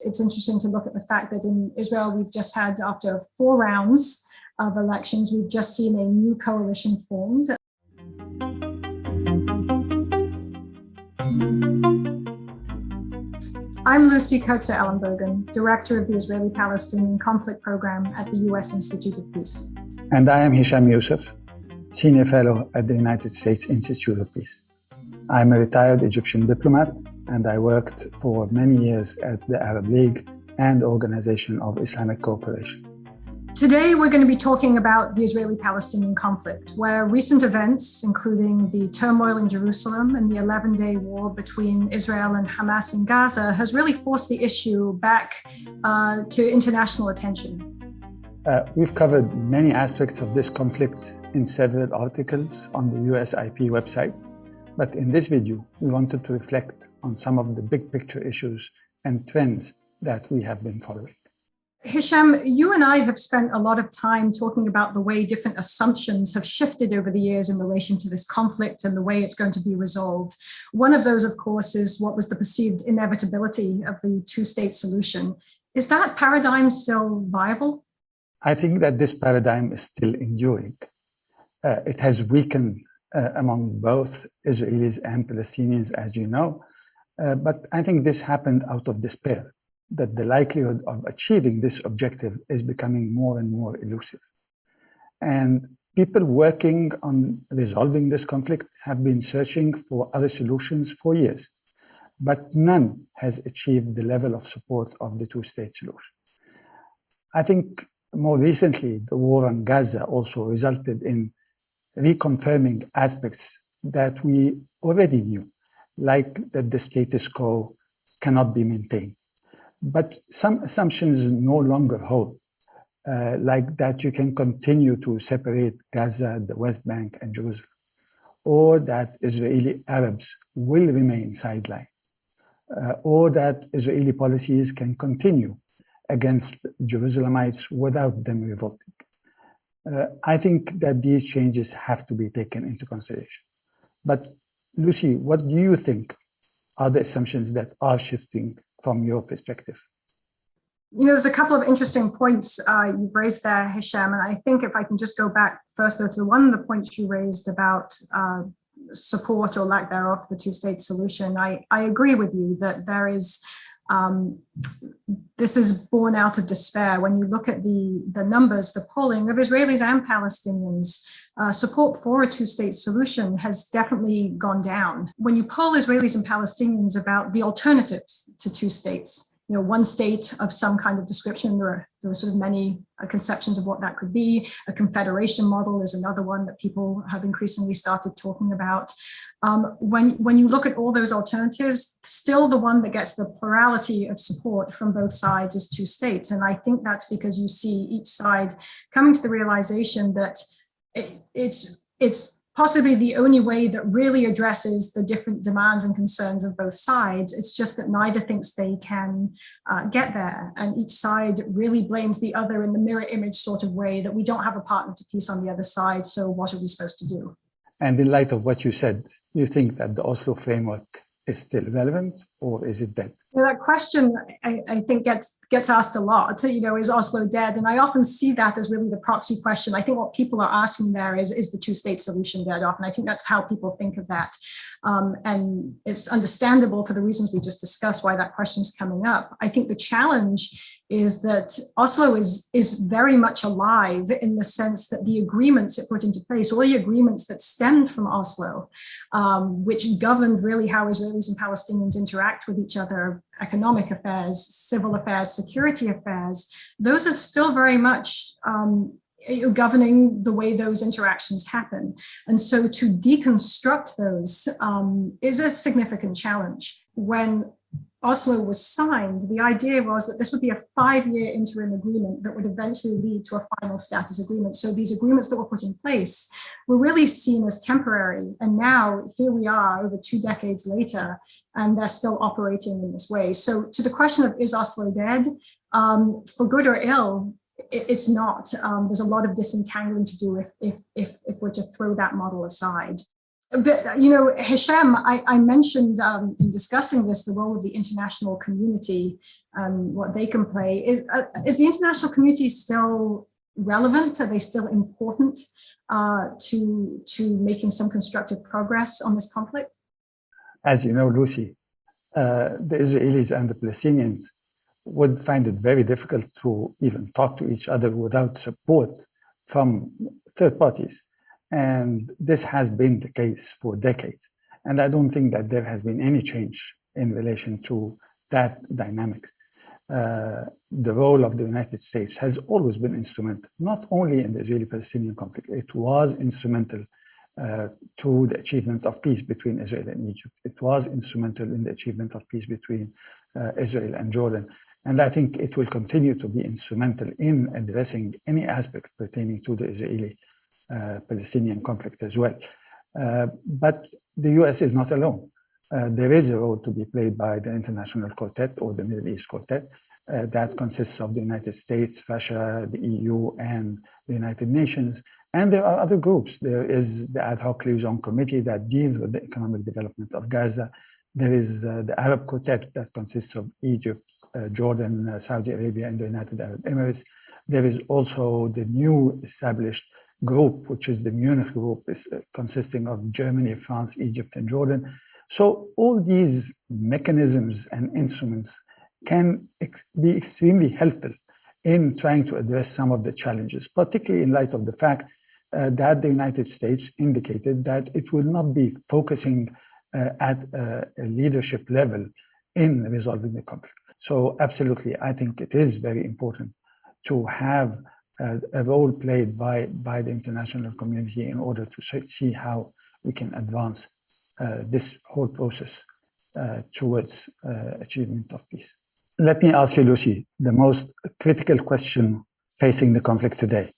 It's interesting to look at the fact that in Israel, we've just had, after four rounds of elections, we've just seen a new coalition formed. I'm Lucy Kurtzer Ellenbogen, Director of the Israeli-Palestinian Conflict Program at the U.S. Institute of Peace. And I am Hisham Youssef, Senior Fellow at the United States Institute of Peace. I'm a retired Egyptian diplomat and I worked for many years at the Arab League and Organization of Islamic Cooperation. Today, we're going to be talking about the Israeli-Palestinian conflict, where recent events, including the turmoil in Jerusalem and the 11-day war between Israel and Hamas in Gaza, has really forced the issue back uh, to international attention. Uh, we've covered many aspects of this conflict in several articles on the USIP website, but in this video, we wanted to reflect on some of the big picture issues and trends that we have been following. Hisham, you and I have spent a lot of time talking about the way different assumptions have shifted over the years in relation to this conflict and the way it's going to be resolved. One of those, of course, is what was the perceived inevitability of the two-state solution. Is that paradigm still viable? I think that this paradigm is still enduring. Uh, it has weakened uh, among both Israelis and Palestinians, as you know. Uh, but I think this happened out of despair, that the likelihood of achieving this objective is becoming more and more elusive. And people working on resolving this conflict have been searching for other solutions for years, but none has achieved the level of support of the two-state solution. I think more recently, the war on Gaza also resulted in reconfirming aspects that we already knew, like that the status quo cannot be maintained. But some assumptions no longer hold, uh, like that you can continue to separate Gaza, the West Bank, and Jerusalem, or that Israeli Arabs will remain sidelined, uh, or that Israeli policies can continue against Jerusalemites without them revolting. Uh, I think that these changes have to be taken into consideration. But Lucy, what do you think are the assumptions that are shifting from your perspective? You know, there's a couple of interesting points uh, you've raised there, Hisham, and I think if I can just go back first though to one of the points you raised about uh, support or lack thereof the two-state solution, I, I agree with you that there is um, this is born out of despair. When you look at the, the numbers, the polling of Israelis and Palestinians, uh, support for a two-state solution has definitely gone down. When you poll Israelis and Palestinians about the alternatives to two states, you know, one state of some kind of description, there are, there are sort of many uh, conceptions of what that could be. A confederation model is another one that people have increasingly started talking about. Um, when, when you look at all those alternatives, still the one that gets the plurality of support from both sides is two states. And I think that's because you see each side coming to the realization that it, it's, it's possibly the only way that really addresses the different demands and concerns of both sides. It's just that neither thinks they can uh, get there. And each side really blames the other in the mirror image sort of way that we don't have a partner to peace on the other side. So what are we supposed to do? And in light of what you said, you think that the Oslo framework is still relevant or is it dead? That question I, I, think gets gets asked a lot. You know, is Oslo dead? And I often see that as really the proxy question. I think what people are asking there is, is the two-state solution dead off? And I think that's how people think of that. Um, and it's understandable for the reasons we just discussed why that question is coming up. I think the challenge is that Oslo is, is very much alive in the sense that the agreements it put into place, all the agreements that stemmed from Oslo, um, which governed really how Israelis and Palestinians interact with each other, economic affairs, civil affairs, security affairs, those are still very much um, governing the way those interactions happen. And so to deconstruct those um, is a significant challenge. When Oslo was signed, the idea was that this would be a five-year interim agreement that would eventually lead to a final status agreement. So these agreements that were put in place were really seen as temporary. And now here we are over two decades later, and they're still operating in this way. So to the question of is Oslo dead, um, for good or ill, it, it's not. Um, there's a lot of disentangling to do if, if, if, if we're to throw that model aside. But, you know, Hisham, I, I mentioned um, in discussing this, the role of the international community um, what they can play. Is, uh, is the international community still relevant? Are they still important uh, to, to making some constructive progress on this conflict? As you know, Lucy, uh, the Israelis and the Palestinians would find it very difficult to even talk to each other without support from third parties. And this has been the case for decades. And I don't think that there has been any change in relation to that dynamic. Uh, the role of the United States has always been instrumental, not only in the Israeli-Palestinian conflict, it was instrumental uh, to the achievement of peace between Israel and Egypt. It was instrumental in the achievement of peace between uh, Israel and Jordan. And I think it will continue to be instrumental in addressing any aspect pertaining to the Israeli Palestinian conflict as well. Uh, but the US is not alone. Uh, there is a role to be played by the International Quartet or the Middle East Quartet uh, that consists of the United States, Russia, the EU, and the United Nations. And there are other groups. There is the ad hoc liaison committee that deals with the economic development of Gaza. There is uh, the Arab Quartet that consists of Egypt, uh, Jordan, Saudi Arabia, and the United Arab Emirates. There is also the new established group, which is the Munich group, is uh, consisting of Germany, France, Egypt, and Jordan. So all these mechanisms and instruments can ex be extremely helpful in trying to address some of the challenges, particularly in light of the fact uh, that the United States indicated that it will not be focusing uh, at uh, a leadership level in resolving the conflict. So absolutely, I think it is very important to have a role played by, by the international community in order to see how we can advance uh, this whole process uh, towards uh, achievement of peace. Let me ask you, Lucy, the most critical question facing the conflict today.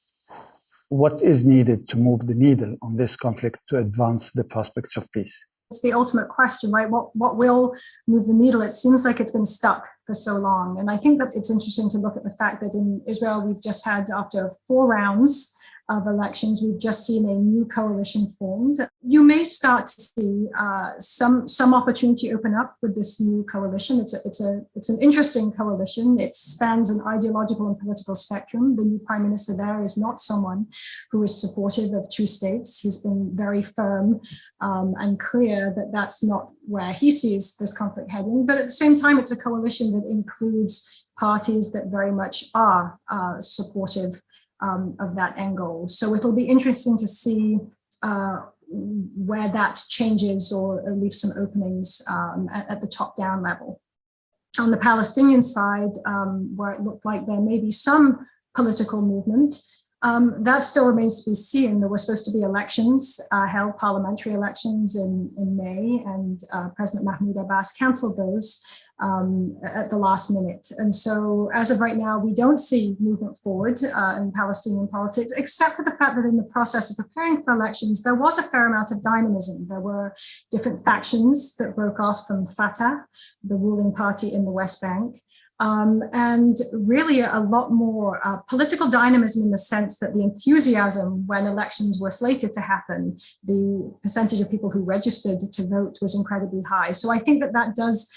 What is needed to move the needle on this conflict to advance the prospects of peace? It's the ultimate question, right? What, what will move the needle? It seems like it's been stuck for so long. And I think that it's interesting to look at the fact that in Israel, we've just had, after four rounds of elections, we've just seen a new coalition formed. You may start to see uh, some some opportunity open up with this new coalition. It's a, it's a it's an interesting coalition. It spans an ideological and political spectrum. The new prime minister there is not someone who is supportive of two states. He's been very firm um, and clear that that's not where he sees this conflict heading. But at the same time, it's a coalition that includes parties that very much are uh, supportive um, of that angle. So it'll be interesting to see uh, where that changes or, or leaves some openings um, at, at, the top down level. On the Palestinian side, um, where it looked like there may be some political movement, um, that still remains to be seen. There were supposed to be elections, uh, held parliamentary elections in, in May, and uh, President Mahmoud Abbas canceled those um, at the last minute. And so as of right now, we don't see movement forward uh, in Palestinian politics, except for the fact that in the process of preparing for elections, there was a fair amount of dynamism. There were different factions that broke off from Fatah, the ruling party in the West Bank. Um, and really a lot more uh, political dynamism in the sense that the enthusiasm when elections were slated to happen, the percentage of people who registered to vote was incredibly high. So I think that that does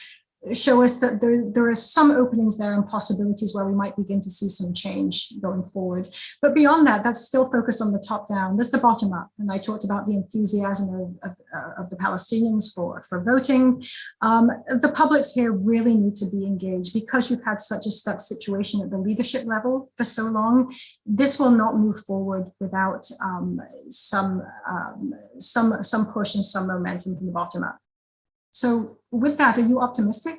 show us that there, there are some openings there and possibilities where we might begin to see some change going forward. But beyond that, that's still focused on the top down. There's the bottom up. And I talked about the enthusiasm of, of, uh, of the Palestinians for, for voting. Um, the publics here really need to be engaged because you've had such a stuck situation at the leadership level for so long. This will not move forward without um, some, um, some, some push and some momentum from the bottom up. So with that, are you optimistic?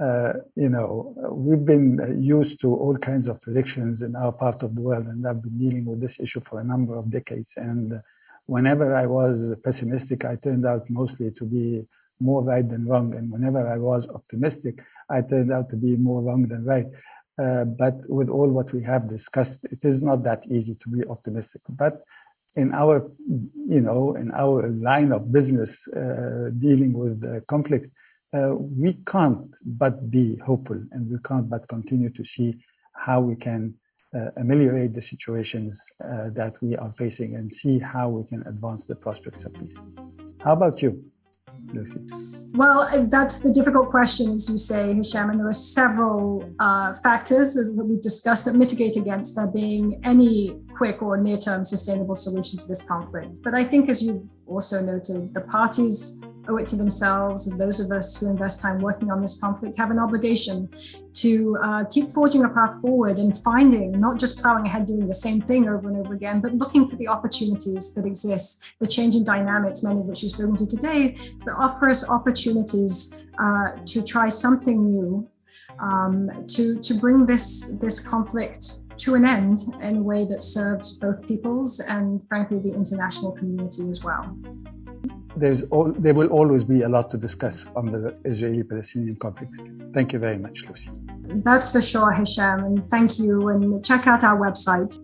Uh, you know, we've been used to all kinds of predictions in our part of the world, and I've been dealing with this issue for a number of decades. And whenever I was pessimistic, I turned out mostly to be more right than wrong. And whenever I was optimistic, I turned out to be more wrong than right. Uh, but with all what we have discussed, it is not that easy to be optimistic. But in our, you know, in our line of business uh, dealing with uh, conflict, uh, we can't but be hopeful and we can't but continue to see how we can uh, ameliorate the situations uh, that we are facing and see how we can advance the prospects of peace. How about you? Lucy? Well, that's the difficult question, as you say, Hisham, and there are several uh, factors that we've discussed that mitigate against there being any quick or near-term sustainable solution to this conflict. But I think, as you also noted, the parties owe it to themselves and those of us who invest time working on this conflict have an obligation to uh, keep forging a path forward and finding, not just plowing ahead doing the same thing over and over again, but looking for the opportunities that exist, the changing dynamics, many of which you've spoken to today, that offer us opportunities uh, to try something new, um, to, to bring this, this conflict to an end in a way that serves both peoples and frankly the international community as well there's all, there will always be a lot to discuss on the Israeli-Palestinian conflict. Thank you very much, Lucy. That's for sure, Hisham, and thank you. And check out our website.